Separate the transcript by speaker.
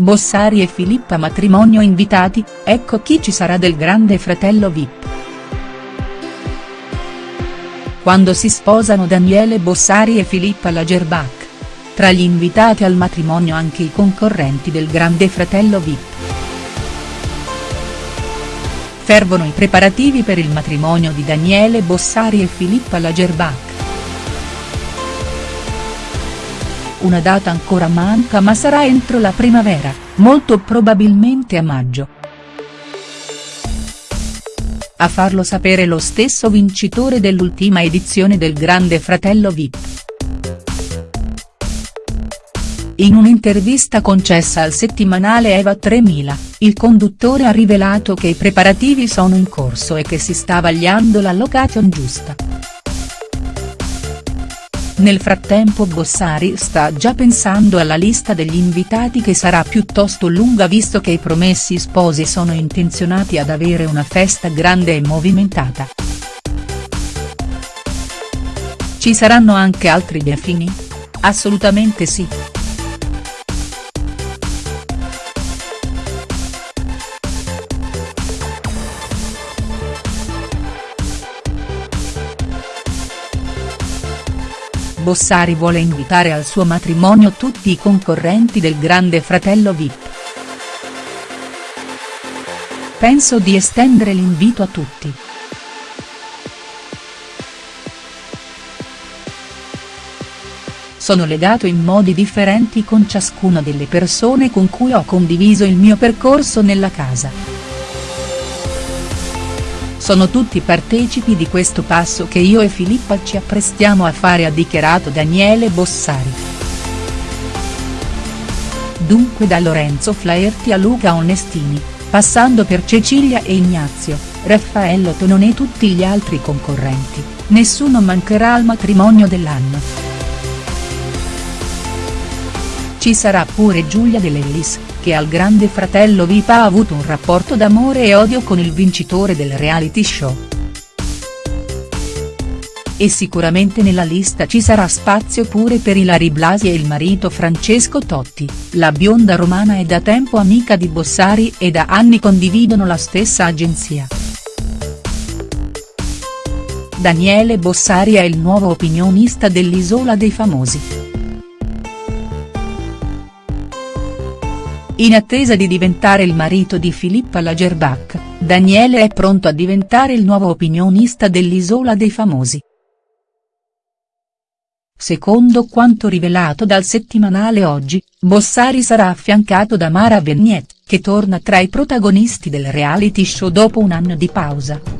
Speaker 1: Bossari e Filippa matrimonio invitati, ecco chi ci sarà del grande fratello Vip. Quando si sposano Daniele Bossari e Filippa Lagerbach. Tra gli invitati al matrimonio anche i concorrenti del grande fratello Vip. Fervono i preparativi per il matrimonio di Daniele Bossari e Filippa Lagerbach. Una data ancora manca ma sarà entro la primavera, molto probabilmente a maggio. A farlo sapere lo stesso vincitore dell'ultima edizione del Grande Fratello Vip. In un'intervista concessa al settimanale Eva 3000, il conduttore ha rivelato che i preparativi sono in corso e che si sta vagliando la location giusta. Nel frattempo Bossari sta già pensando alla lista degli invitati che sarà piuttosto lunga visto che i promessi sposi sono intenzionati ad avere una festa grande e movimentata. Ci saranno anche altri delfini? Assolutamente sì. Bossari vuole invitare al suo matrimonio tutti i concorrenti del grande fratello Vip. Penso di estendere l'invito a tutti. Sono legato in modi differenti con ciascuna delle persone con cui ho condiviso il mio percorso nella casa. Sono tutti partecipi di questo passo che io e Filippa ci apprestiamo a fare ha dichiarato Daniele Bossari. Dunque da Lorenzo Flaherty a Luca Onestini, passando per Cecilia e Ignazio, Raffaello Tonone e tutti gli altri concorrenti, nessuno mancherà al matrimonio dell'anno. Ci sarà pure Giulia De Lellis, che al grande fratello Vip ha avuto un rapporto d'amore e odio con il vincitore del reality show. E sicuramente nella lista ci sarà spazio pure per Ilari Blasi e il marito Francesco Totti, la bionda romana è da tempo amica di Bossari e da anni condividono la stessa agenzia. Daniele Bossari è il nuovo opinionista dell'Isola dei Famosi. In attesa di diventare il marito di Filippa Lagerbach, Daniele è pronto a diventare il nuovo opinionista dell'Isola dei Famosi. Secondo quanto rivelato dal settimanale Oggi, Bossari sarà affiancato da Mara Vignet, che torna tra i protagonisti del reality show dopo un anno di pausa.